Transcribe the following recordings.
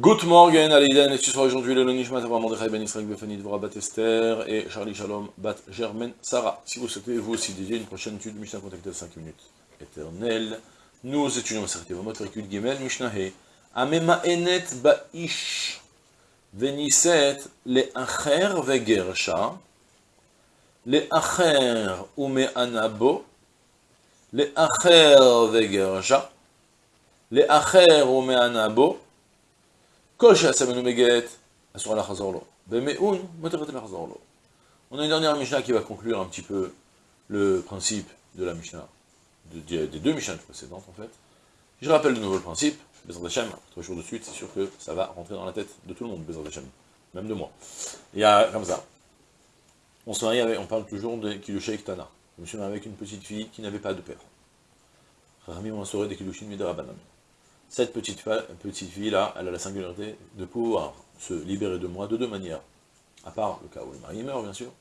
Good morning, Aleïden, et ce soir aujourd'hui le Nishmat Avraham Mordechai Ben Israël Befani Dvora Bat Esther et Charlie Shalom Bat Germaine Sarah. Si vous souhaitez vous aussi dédier une prochaine étude, Mishnah contactez 5 minutes éternelles. Nous étudions la Sarté Vamot Rikul Gimel Mishnah He. Amema Enet Ba'ish Veniset Le Acher Vegersha Le Acher Ume Anabo Le Acher Vegersha Le Acher Ume Anabo on a une dernière Mishnah qui va conclure un petit peu le principe de la Mishnah, des deux Mishnahs précédentes en fait. Je rappelle de nouveau le principe, Bezrat Hashem, trois jours de suite, c'est sûr que ça va rentrer dans la tête de tout le monde, Bezrat Hashem, même de moi. Il y a comme ça, on se marie avec, on parle toujours de Kilushay Tana. Je me suis marié avec une petite fille qui n'avait pas de père. Rami m'a des Kilushin cette petite, fille-là, elle a la singularité de pouvoir se libérer de moi de deux manières, à part le cas où le mari meurt, bien sûr.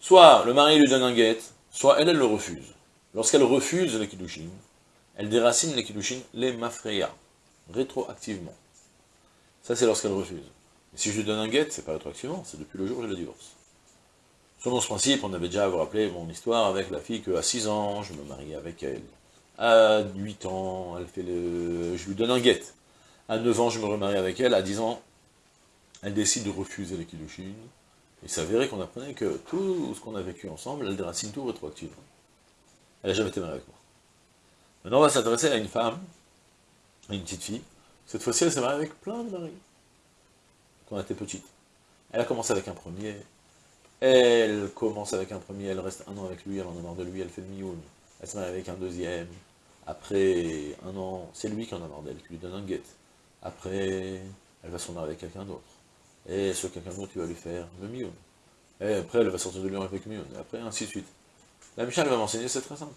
Soit le mari lui donne un guet, soit elle, elle le refuse. Lorsqu'elle refuse les kiddushin, elle déracine les kiddushin, les mafreya, rétroactivement. Ça, c'est lorsqu'elle refuse. Mais si je lui donne un guet, c'est pas rétroactivement, c'est depuis le jour où je le divorce. Selon ce principe, on avait déjà, vous rappelez, mon histoire avec la fille qu'à 6 ans, je me marie avec elle à 8 ans, elle fait le... je lui donne un guet. À 9 ans, je me remarie avec elle. À 10 ans, elle décide de refuser les kiddushin. Il s'avérait qu'on apprenait que tout ce qu'on a vécu ensemble, elle déracine tout rétroactivement. Elle n'a jamais été mariée avec moi. Maintenant, on va s'adresser à une femme, à une petite fille. Cette fois-ci, elle s'est mariée avec plein de maris. Quand elle était petite. Elle a commencé avec un premier. Elle commence avec un premier, elle reste un an avec lui, elle en a marre de lui, elle fait le mioun. Elle se marie avec un deuxième, après un an, c'est lui qui en a marre d'elle, qui lui donne un guet. Après, elle va se marier avec quelqu'un d'autre. Et ce quelqu'un d'autre, il va lui faire le mion. Et après, elle va sortir de lui avec mion. Et après, ainsi de suite. La Michelle va m'enseigner, c'est très simple.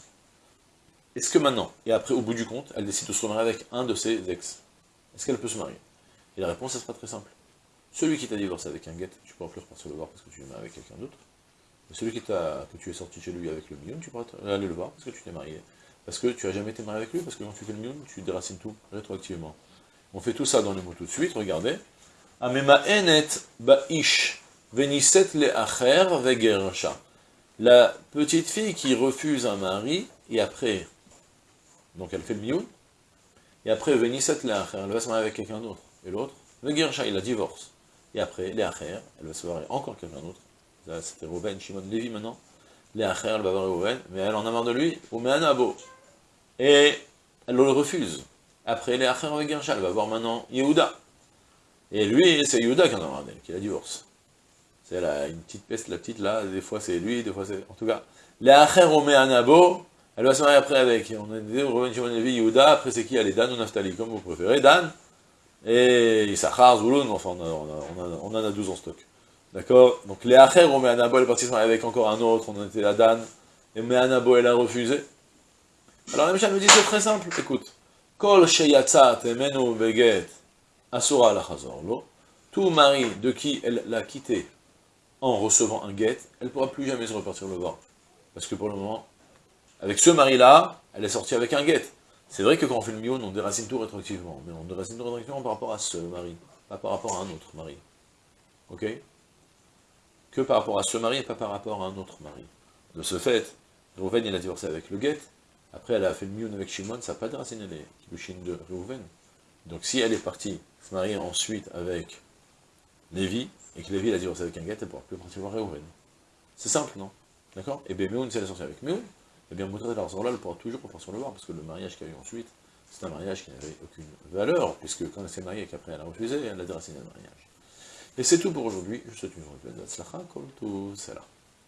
Est-ce que maintenant, et après, au bout du compte, elle décide de se marier avec un de ses ex? Est-ce qu'elle peut se marier? Et la réponse, elle sera très simple. Celui qui t'a divorcé avec un guet, tu pourras plus repartir le voir parce que tu es marié avec quelqu'un d'autre. celui qui que tu es sorti chez lui avec le mion, tu pourras aller le voir parce que tu t'es marié parce que tu n'as jamais été marié avec lui, parce que quand tu fais le mion, tu déracines tout, rétroactivement. On fait tout ça dans les mots tout de suite, regardez. Amema enet ba'ish veniset. La petite fille qui refuse un mari, et après, donc elle fait le mion, et après, veniset le acher, elle va se marier avec quelqu'un d'autre. Et l'autre, vegersha, il la divorce. Et après, les acher, elle va se marier encore quelqu'un d'autre. C'était Rouven, Shimon, Lévi maintenant. Mais elle en a marre de lui, ou et elle le refuse. Après, les avec elle va voir maintenant Yehuda. Et lui, c'est Yehuda qui en a marre d'elle, qui la divorce. C'est une petite peste, la petite là, des fois c'est lui, des fois c'est... En tout cas, les Acher Anabo, elle va se marier après avec, on a dit, Reuven Shimon Levi, Yehuda, après c'est qui est Dan ou Naftali, comme vous préférez, Dan, et Issachar, Zulun, enfin on, en a 12 en stock. D'accord? Donc les Acher Anabo, elle est partie avec encore un autre, on était la Dan, et Me'anabo, elle a refusé. Alors la Mishnah nous dit c'est très simple, écoute. Kol beget asura lo. Tout mari de qui elle l'a quitté en recevant un guet, elle ne pourra plus jamais se repartir le voir. Parce que pour le moment, avec ce mari-là, elle est sortie avec un guet. C'est vrai que quand on fait le mion, on déracine tout rétroactivement, mais on déracine tout rétroactivement par rapport à ce mari, pas par rapport à un autre mari. Ok? Que par rapport à ce mari et pas par rapport à un autre mari. De ce fait, Rouven, il a divorcé avec le guet, après, elle a fait le mion avec Shimon, ça n'a pas de racine, elle de Reuven. Donc si elle est partie se marier ensuite avec Lévi, et que Lévi a divorcé avec un gars, elle ne pourra plus partir voir Reuven. C'est simple, non? D'accord? Et bien Meun, si elle est sortie avec Meun, eh bien Moutra là elle pourra toujours repartir le voir, parce que le mariage qu'il y a eu ensuite, c'est un mariage qui n'avait aucune valeur, puisque quand elle s'est mariée et qu'après elle a refusé, elle a déraciné le mariage. Et c'est tout pour aujourd'hui, je vous souhaite une bonne là.